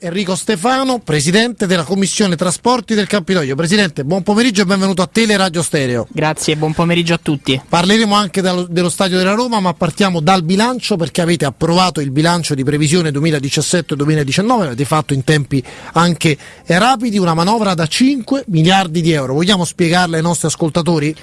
Enrico Stefano, presidente della Commissione Trasporti del Campidoglio. Presidente, buon pomeriggio e benvenuto a Teleradio Stereo. Grazie, buon pomeriggio a tutti. Parleremo anche dello stadio della Roma, ma partiamo dal bilancio perché avete approvato il bilancio di previsione 2017-2019, l'avete fatto in tempi anche rapidi, una manovra da 5 miliardi di euro. Vogliamo spiegarla ai nostri ascoltatori?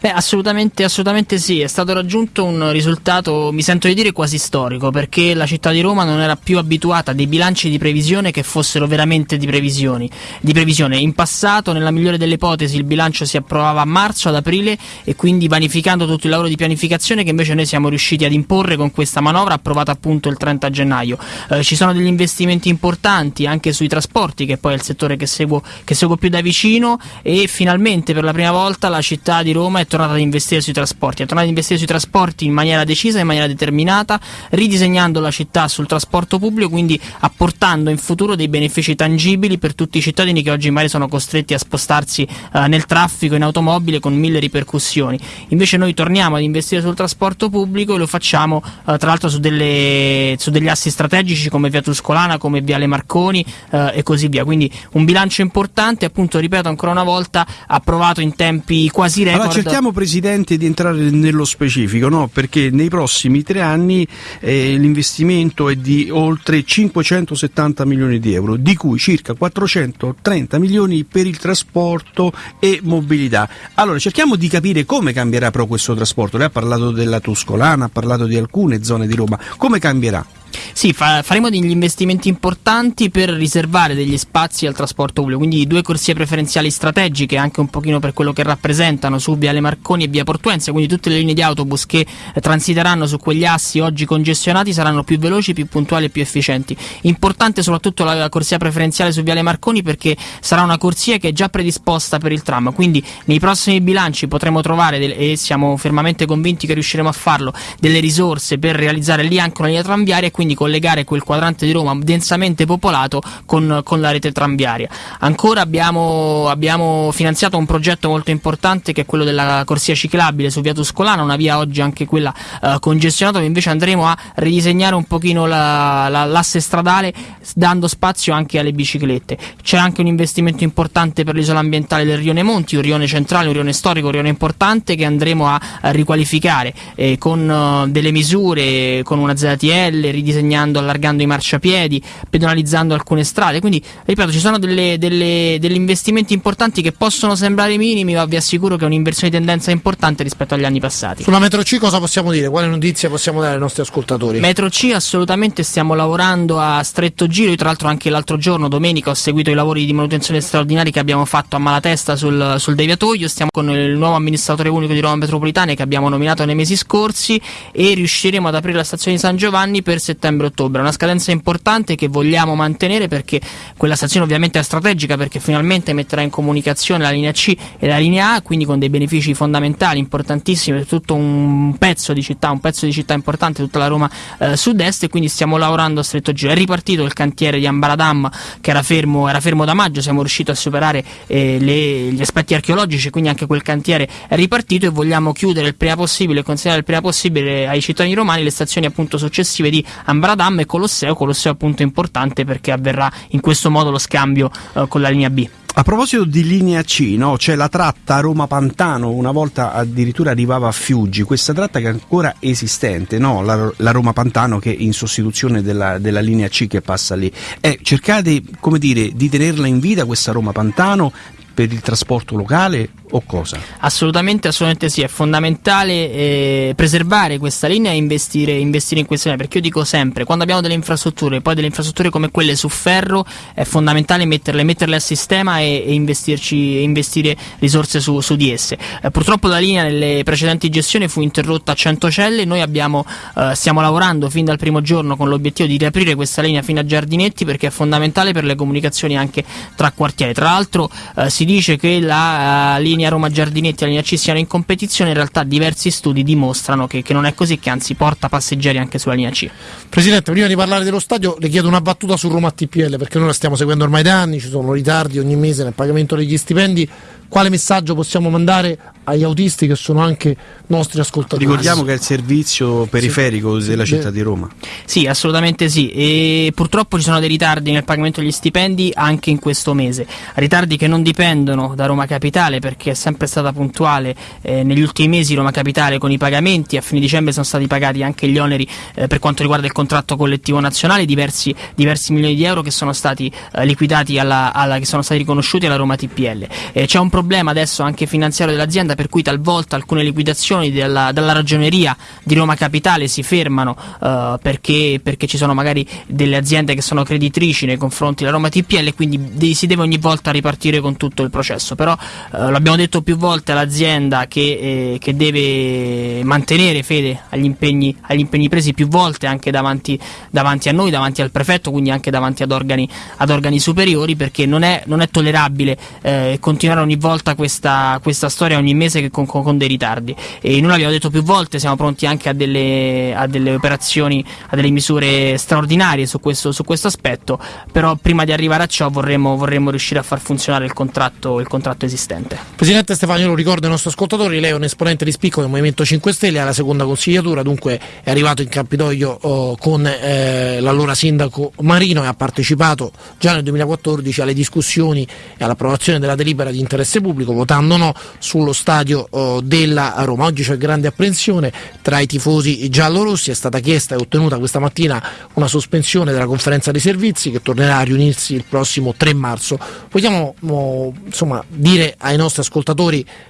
Beh, assolutamente, assolutamente sì, è stato raggiunto un risultato, mi sento di dire, quasi storico, perché la città di Roma non era più abituata a dei bilanci di previsione previsione che fossero veramente di, di previsione. In passato, nella migliore delle ipotesi, il bilancio si approvava a marzo, ad aprile e quindi vanificando tutto il lavoro di pianificazione che invece noi siamo riusciti ad imporre con questa manovra approvata appunto il 30 gennaio. Eh, ci sono degli investimenti importanti anche sui trasporti, che poi è il settore che seguo, che seguo più da vicino e finalmente per la prima volta la città di Roma è tornata ad investire sui trasporti, è tornata ad investire sui trasporti in maniera decisa, in maniera determinata, ridisegnando la città sul trasporto pubblico, quindi apportando in futuro dei benefici tangibili per tutti i cittadini che oggi magari sono costretti a spostarsi eh, nel traffico in automobile con mille ripercussioni. Invece noi torniamo ad investire sul trasporto pubblico e lo facciamo eh, tra l'altro su, delle, su, degli assi strategici come Via Tuscolana, come Viale Marconi eh, e così via. Quindi un bilancio importante, appunto ripeto ancora una volta, approvato in tempi quasi record. Allora cerchiamo Presidente di entrare nello specifico, no? perché nei prossimi tre anni eh, l'investimento è di oltre 570 180 milioni di euro, di cui circa 430 milioni per il trasporto e mobilità. Allora cerchiamo di capire come cambierà però questo trasporto. Lei ha parlato della Tuscolana, ha parlato di alcune zone di Roma. Come cambierà? Sì, fa- faremo degli investimenti importanti per riservare degli spazi al trasporto pubblico, quindi due corsie preferenziali strategiche anche un pochino per quello che rappresentano su Viale Marconi e Via Portuense, quindi tutte le linee di autobus che eh, transiteranno su quegli assi oggi congestionati saranno più veloci, più puntuali e più efficienti. Importante soprattutto la, la corsia preferenziale su Viale Marconi perché sarà una corsia che è già predisposta per il tram, quindi nei prossimi bilanci potremo trovare del- e siamo fermamente convinti che riusciremo a farlo delle risorse per realizzare lì anche una linea tranviaria quindi collegare quel quadrante di Roma densamente popolato con, con la rete tranviaria. Ancora abbiamo, abbiamo, finanziato un progetto molto importante che è quello della corsia ciclabile su via Tuscolana, una via oggi anche quella eh, congestionata, invece andremo a ridisegnare un pochino la, la, l'asse stradale dando spazio anche alle biciclette. C'è anche un investimento importante per l'isola ambientale del Rione Monti, un rione centrale, un rione storico, un rione importante che andremo a, a riqualificare eh, con uh, delle misure, con una ZTL, ridisegnando, allargando i marciapiedi, pedonalizzando alcune strade. Quindi, ripeto, ci sono delle, delle, degli investimenti importanti che possono sembrare minimi, ma vi assicuro che è un'inversione di tendenza importante rispetto agli anni passati. Sulla metro C cosa possiamo dire? Quale notizia possiamo dare ai nostri ascoltatori? Metro C assolutamente stiamo lavorando a stretto giro. Io tra l'altro anche l'altro giorno, domenica, ho seguito i lavori di manutenzione straordinari che abbiamo fatto a Malatesta sul, sul deviatoio. Stiamo con il nuovo amministratore unico di Roma Metropolitana che abbiamo nominato nei mesi scorsi e riusciremo ad aprire la stazione di San Giovanni per settembre-ottobre. Una scadenza importante che vogliamo mantenere perché quella stazione ovviamente è strategica perché finalmente metterà in comunicazione la linea C e la linea A, quindi con dei benefici fondamentali, importantissimi per tutto un pezzo di città, un pezzo di città importante, tutta la Roma eh, sud-est e quindi stiamo lavorando a stretto giro. È ripartito il cantiere di Ambaradam che era fermo, era fermo da maggio, siamo riusciti a superare eh, le, gli aspetti archeologici, quindi anche quel cantiere è ripartito e vogliamo chiudere il prima possibile consegnare il prima possibile ai cittadini romani le stazioni appunto successive di Ambaradam e Colosseo, Colosseo appunto importante perché avverrà in questo modo lo scambio eh, con la linea B. A proposito di linea C, no? c'è la tratta Roma-Pantano, una volta addirittura arrivava a Fiuggi, questa tratta che è ancora esistente, no? la, la Roma-Pantano che è in sostituzione della, della, linea C che passa lì. Eh, cercate dire, di tenerla in vita questa Roma-Pantano per il trasporto locale o cosa? Assolutamente, assolutamente sì, è fondamentale eh, preservare questa linea e investire, investire, in questa linea, perché io dico sempre, quando abbiamo delle infrastrutture, poi delle infrastrutture come quelle su ferro, è fondamentale metterle, metterle a sistema e, e investirci, investire risorse su, su di esse. Eh, purtroppo la linea nelle precedenti gestioni fu interrotta a 100 celle, noi abbiamo, eh, stiamo lavorando fin dal primo giorno con l'obiettivo di riaprire questa linea fino a Giardinetti perché è fondamentale per le comunicazioni anche tra quartieri. Tra l'altro eh, si dice che la uh, linea Roma Giardinetti e la linea C siano in competizione, in realtà diversi studi dimostrano che, che non è così, che anzi porta passeggeri anche sulla linea C. Presidente, prima di parlare dello stadio le chiedo una battuta su Roma TPL perché noi la stiamo seguendo ormai da anni, ci sono ritardi ogni mese nel pagamento degli stipendi quale messaggio possiamo mandare agli autisti che sono anche nostri ascoltatori. Ricordiamo che è il servizio periferico sì. della città di Roma. Sì, assolutamente sì. E purtroppo ci sono dei ritardi nel pagamento degli stipendi anche in questo mese. Ritardi che non dipendono da Roma Capitale perché è sempre stata puntuale eh, negli ultimi mesi Roma Capitale con i pagamenti. A fine dicembre sono stati pagati anche gli oneri eh, per quanto riguarda il contratto collettivo nazionale, diversi, diversi milioni di euro che sono stati eh, liquidati alla, alla, che sono stati riconosciuti alla Roma TPL. Eh, c'è un problema adesso anche finanziario dell'azienda per cui talvolta alcune liquidazioni della, della ragioneria di Roma Capitale si fermano uh, perché, perché, ci sono magari delle aziende che sono creditrici nei confronti della Roma TPL e quindi si deve ogni volta ripartire con tutto il processo. Però uh, l'abbiamo detto più volte all'azienda che, eh, che, deve mantenere fede agli impegni, agli impegni presi più volte anche davanti, davanti, a noi, davanti al prefetto, quindi anche davanti ad organi, ad organi superiori perché non è, non è tollerabile eh, continuare ogni volta questa, questa storia ogni mese con, con, con, dei ritardi. E noi l'abbiamo detto più volte siamo pronti anche a delle, a delle operazioni a delle misure straordinarie su questo, su questo, aspetto però prima di arrivare a ciò vorremmo, vorremmo riuscire a far funzionare il contratto, il contratto esistente Presidente Stefano lo ricordo ai nostri ascoltatori lei è un esponente di spicco del Movimento 5 Stelle alla seconda consigliatura dunque è arrivato in Campidoglio oh, con eh, l'allora sindaco Marino e ha partecipato già nel 2014 alle discussioni e all'approvazione della delibera di interesse pubblico pubblico votando no sullo stadio oh, della Roma. Oggi c'è grande apprensione tra i tifosi giallorossi, è stata chiesta e ottenuta questa mattina una sospensione della conferenza dei servizi che tornerà a riunirsi il prossimo 3 marzo. Vogliamo oh, insomma, dire ai nostri ascoltatori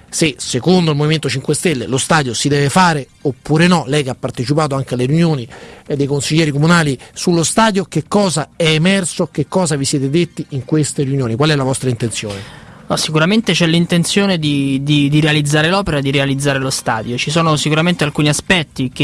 se secondo il Movimento 5 Stelle lo stadio si deve fare oppure no, lei che ha partecipato anche alle riunioni eh, dei consiglieri comunali sullo stadio, che cosa è emerso, che cosa vi siete detti in queste riunioni, qual è la vostra intenzione? No, sicuramente c'è l'intenzione di, di, di, realizzare l'opera di realizzare lo stadio. Ci sono sicuramente alcuni aspetti che,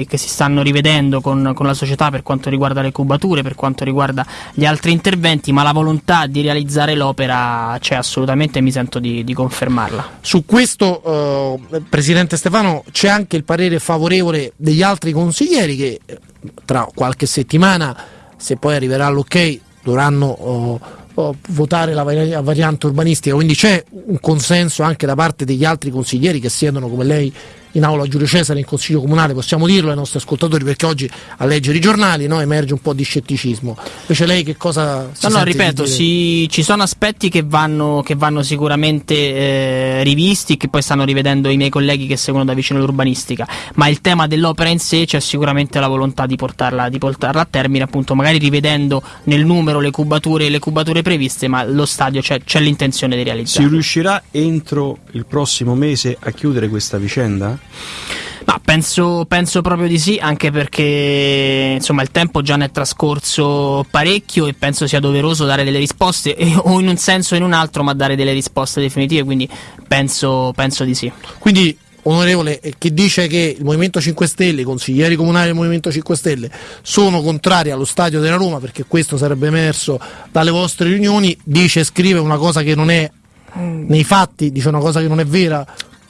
eh, che si stanno rivedendo con, con, la società per quanto riguarda le cubature, per quanto riguarda gli altri interventi, ma la volontà di realizzare l'opera c'è assolutamente e mi sento di, di confermarla. Su questo, eh, Presidente Stefano, c'è anche il parere favorevole degli altri consiglieri che eh, tra qualche settimana, se poi arriverà l'ok, dovranno... Oh, votare la variante urbanistica, quindi c'è un consenso anche da parte degli altri consiglieri che siedono come lei in aula Giulio Cesare in Consiglio Comunale, possiamo dirlo ai nostri ascoltatori perché oggi a leggere i giornali no, emerge un po' di scetticismo. Invece lei che cosa... Si no, no, ripeto, si, ci sono aspetti che vanno, che vanno sicuramente eh, rivisti, che poi stanno rivedendo i miei colleghi che seguono da vicino l'urbanistica, ma il tema dell'opera in sé c'è sicuramente la volontà di portarla, di portarla a termine, appunto magari rivedendo nel numero le cubature, le cubature previste, ma lo stadio c'è, c'è l'intenzione di realizzare. Si riuscirà entro il prossimo mese a chiudere questa vicenda? Ma penso, penso, proprio di sì, anche perché insomma, il tempo già ne è trascorso parecchio e penso sia doveroso dare delle risposte, eh, o in un senso o in un altro, ma dare delle risposte definitive, quindi penso, penso di sì. Quindi onorevole eh, che dice che il Movimento 5 Stelle, i consiglieri comunali del Movimento 5 Stelle sono contrari allo stadio della Roma perché questo sarebbe emerso dalle vostre riunioni, dice e scrive una cosa che non è nei fatti, dice una cosa che non è vera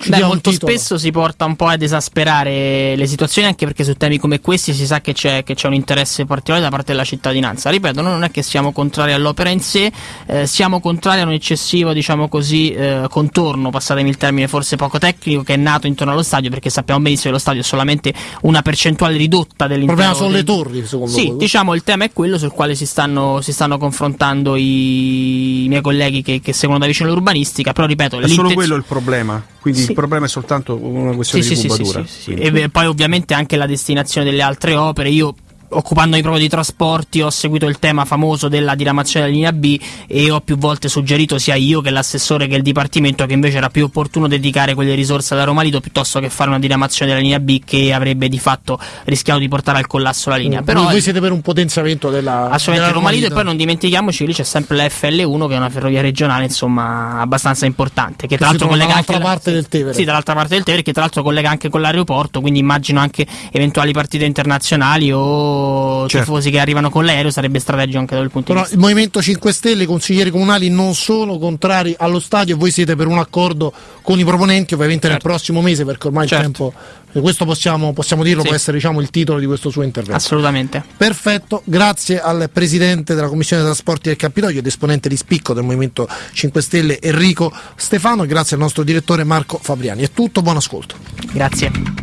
Beh, molto spesso si porta un po' ad esasperare le situazioni anche perché su temi come questi si sa che c'è, che c'è un interesse particolare da parte della cittadinanza. Ripeto, noi non è che siamo contrari all'opera in sé, eh, siamo contrari a un eccessivo, diciamo così, eh, contorno, passatemi il termine forse poco tecnico, che è nato intorno allo stadio perché sappiamo benissimo che lo stadio è solamente una percentuale ridotta dell'intero. Il problema sono le torri, secondo Sì, voi. diciamo il tema è quello sul quale si stanno, si stanno confrontando i, i, miei colleghi che, che seguono da vicino l'urbanistica, però ripeto... È solo quello il problema, quindi sì il problema è soltanto una questione sì, di sì, cubatura. Sì, e poi ovviamente anche la destinazione delle altre opere. Io occupandomi proprio di trasporti ho seguito il tema famoso della diramazione della linea B e ho più volte suggerito sia io che l'assessore che il dipartimento che invece era più opportuno dedicare quelle risorse alla Roma Lido piuttosto che fare una diramazione della linea B che avrebbe di fatto rischiato di portare al collasso la linea. Mm. Però voi siete per un potenziamento della assolutamente della Roma Lido e poi non dimentichiamoci lì c'è sempre la FL1 che è una ferrovia regionale insomma abbastanza importante che tra l'altro collega anche parte la... del Tevere. Sì, dall'altra parte del Tevere che tra l'altro collega anche con l'aeroporto, quindi immagino anche eventuali partite internazionali o 400 Certo. tifosi che arrivano con l'aereo sarebbe strategico anche dal punto Però di vista. il Movimento 5 Stelle, i consiglieri comunali non sono contrari allo stadio e voi siete per un accordo con i proponenti, ovviamente nel Certo. prossimo mese, perché ormai Certo. il tempo. Questo possiamo, possiamo dirlo, Sì. può essere diciamo, il titolo di questo suo intervento. Assolutamente. Perfetto, grazie al presidente della Commissione dei Trasporti del Capitolio ed esponente di spicco del Movimento 5 Stelle Enrico Stefano e grazie al nostro direttore Marco Fabriani. È tutto, buon ascolto. Grazie.